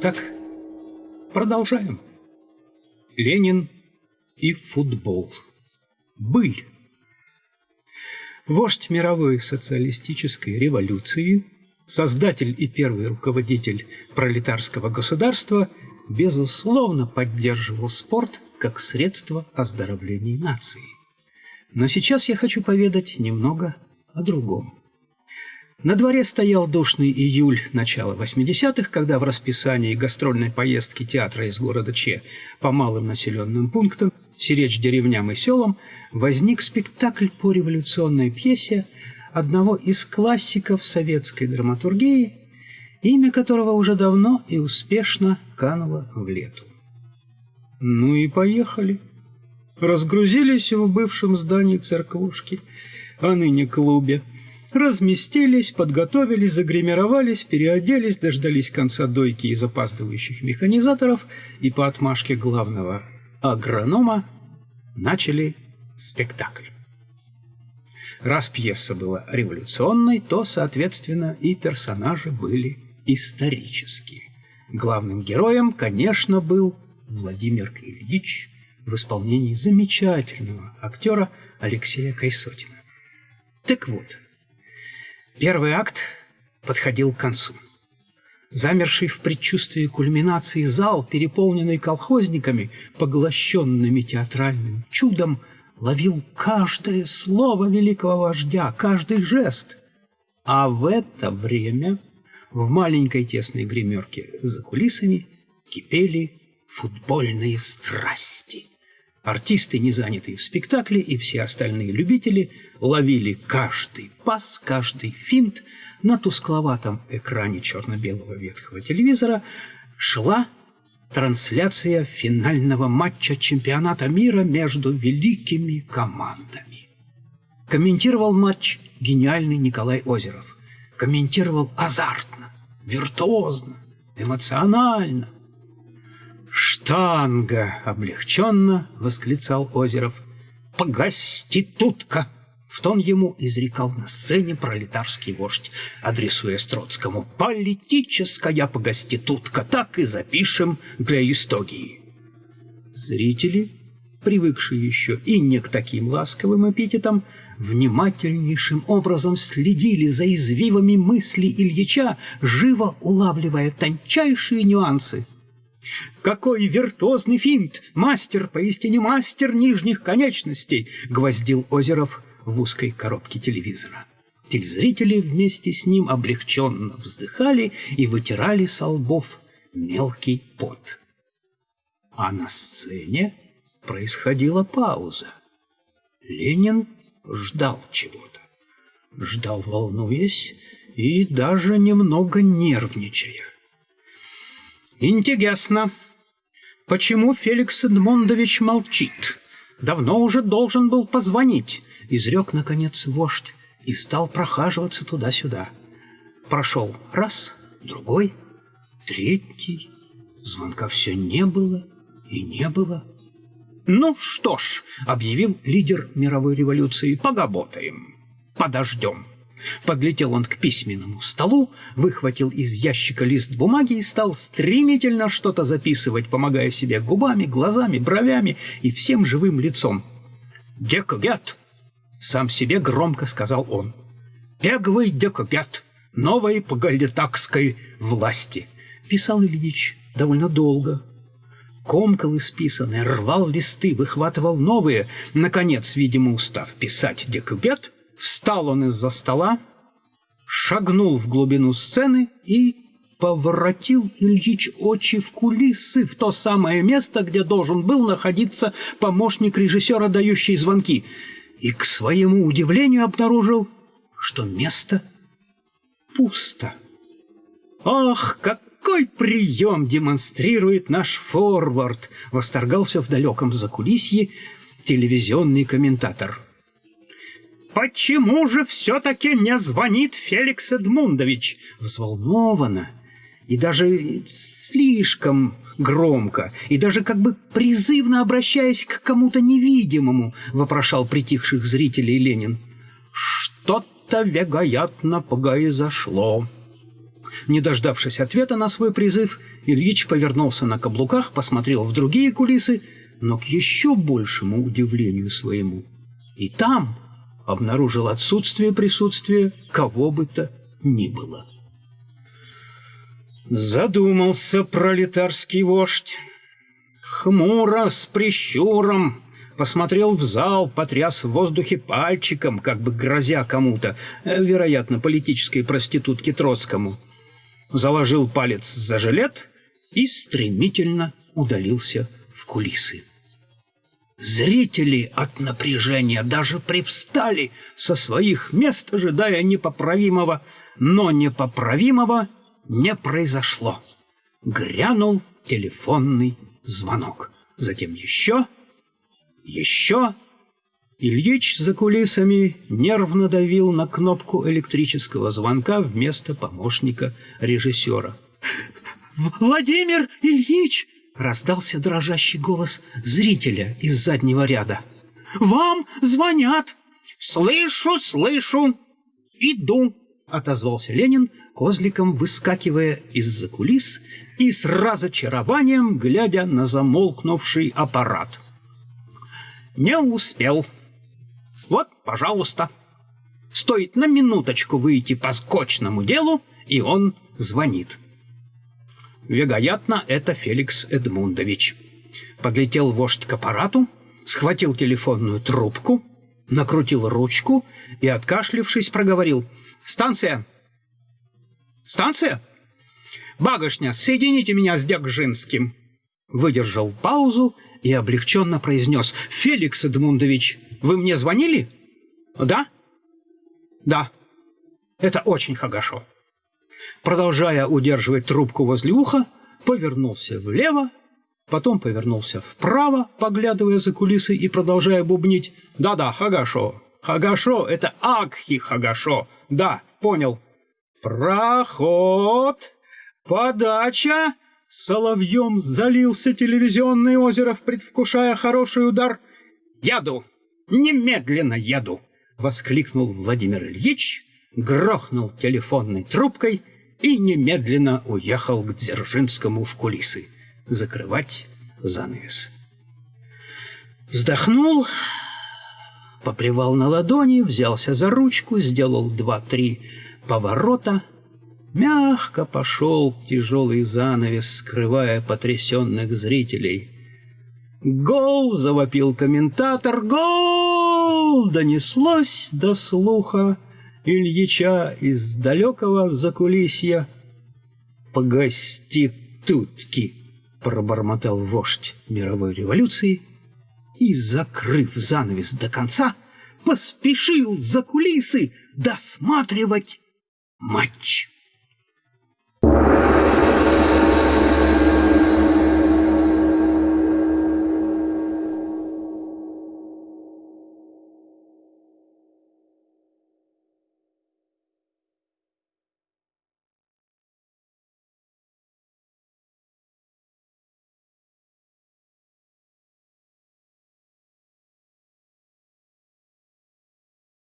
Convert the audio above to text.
Итак, продолжаем. Ленин и футбол. Быль. Вождь мировой социалистической революции, создатель и первый руководитель пролетарского государства, безусловно поддерживал спорт как средство оздоровления нации. Но сейчас я хочу поведать немного о другом. На дворе стоял душный июль начала 80-х, когда в расписании гастрольной поездки театра из города Че по малым населенным пунктам, сиречь деревням и селам, возник спектакль по революционной пьесе одного из классиков советской драматургии, имя которого уже давно и успешно кануло в лету. Ну и поехали. Разгрузились в бывшем здании церквушки, а ныне клубе, разместились, подготовились, загримировались, переоделись, дождались конца дойки из опаздывающих механизаторов и по отмашке главного агронома начали спектакль. Раз пьеса была революционной, то, соответственно, и персонажи были исторические. Главным героем, конечно, был Владимир Ильич в исполнении замечательного актера Алексея Кайсотина. Так вот, Первый акт подходил к концу. Замерший в предчувствии кульминации зал, переполненный колхозниками, поглощенными театральным чудом, ловил каждое слово великого вождя, каждый жест. А в это время в маленькой тесной гримерке за кулисами кипели футбольные страсти. Артисты, не занятые в спектакле, и все остальные любители ловили каждый пас, каждый финт. На тускловатом экране черно-белого ветхого телевизора шла трансляция финального матча чемпионата мира между великими командами. Комментировал матч гениальный Николай Озеров. Комментировал азартно, виртуозно, эмоционально. «Штанга!» — облегченно восклицал Озеров. «Погоститутка!» В тон ему изрекал на сцене пролетарский вождь, адресуя Строцкому «Политическая погоститутка, так и запишем для истории». Зрители, привыкшие еще и не к таким ласковым эпитетам, внимательнейшим образом следили за извивами мысли Ильича, живо улавливая тончайшие нюансы – какой виртуозный финт! Мастер, поистине мастер нижних конечностей!» — гвоздил Озеров в узкой коробке телевизора. Телезрители вместе с ним облегченно вздыхали и вытирали со лбов мелкий пот. А на сцене происходила пауза. Ленин ждал чего-то. Ждал, волнуясь и даже немного нервничая. «Интересно, почему Феликс Эдмондович молчит? Давно уже должен был позвонить», — изрек, наконец, вождь и стал прохаживаться туда-сюда. Прошел раз, другой, третий. Звонка все не было и не было. «Ну что ж», — объявил лидер мировой революции, — «поработаем, подождем». Подлетел он к письменному столу, выхватил из ящика лист бумаги и стал стремительно что-то записывать, помогая себе губами, глазами, бровями и всем живым лицом. «Декогят!» — сам себе громко сказал он. «Пеговый декогят новой погалитакской власти!» Писал Ильич довольно долго, комкал исписанное, рвал листы, выхватывал новые. Наконец, видимо, устав писать декогят, Встал он из-за стола, шагнул в глубину сцены и поворотил Ильич очи в кулисы, в то самое место, где должен был находиться помощник режиссера, дающий звонки, и к своему удивлению обнаружил, что место пусто. «Ах, какой прием демонстрирует наш форвард!» — восторгался в далеком закулисье телевизионный комментатор. «Почему же все-таки не звонит Феликс Эдмундович?» Взволнованно и даже слишком громко, и даже как бы призывно обращаясь к кому-то невидимому, вопрошал притихших зрителей Ленин. «Что-то, вероятно, произошло». Не дождавшись ответа на свой призыв, Ильич повернулся на каблуках, посмотрел в другие кулисы, но к еще большему удивлению своему. И там обнаружил отсутствие присутствия кого бы то ни было. Задумался пролетарский вождь. Хмуро, с прищуром, посмотрел в зал, потряс в воздухе пальчиком, как бы грозя кому-то, э, вероятно, политической проститутке Троцкому. Заложил палец за жилет и стремительно удалился в кулисы. Зрители от напряжения даже привстали со своих мест, ожидая непоправимого, но непоправимого не произошло. Грянул телефонный звонок. Затем еще, еще. Ильич за кулисами нервно давил на кнопку электрического звонка вместо помощника режиссера. «Владимир Ильич!» Раздался дрожащий голос зрителя из заднего ряда. «Вам звонят!» «Слышу, слышу! Иду!» — отозвался Ленин, козликом выскакивая из-за кулис и с разочарованием глядя на замолкнувший аппарат. «Не успел. Вот, пожалуйста. Стоит на минуточку выйти по скотчному делу, и он звонит». Вероятно, это Феликс Эдмундович. Подлетел вождь к аппарату, схватил телефонную трубку, накрутил ручку и, откашлившись, проговорил. «Станция! Станция? Багошня, соедините меня с Дягжинским!» Выдержал паузу и облегченно произнес. «Феликс Эдмундович, вы мне звонили?» «Да?» «Да. Это очень хорошо» продолжая удерживать трубку возле уха, повернулся влево, потом повернулся вправо, поглядывая за кулисы и продолжая бубнить. «Да-да, Хагашо, Хагашо, это Акхи Хагашо, да, понял». «Проход! Подача!» Соловьем залился телевизионное озеро, предвкушая хороший удар. «Яду! Немедленно яду!» — воскликнул Владимир Ильич, грохнул телефонной трубкой — и немедленно уехал к Дзержинскому в кулисы закрывать занавес. Вздохнул, поплевал на ладони, взялся за ручку, сделал два-три поворота, мягко пошел тяжелый занавес, скрывая потрясенных зрителей. «Гол!» — завопил комментатор. «Гол!» — донеслось до слуха. Ильича из далекого закулисья. «Погоститутки!» — пробормотал вождь мировой революции и, закрыв занавес до конца, поспешил за кулисы досматривать матч.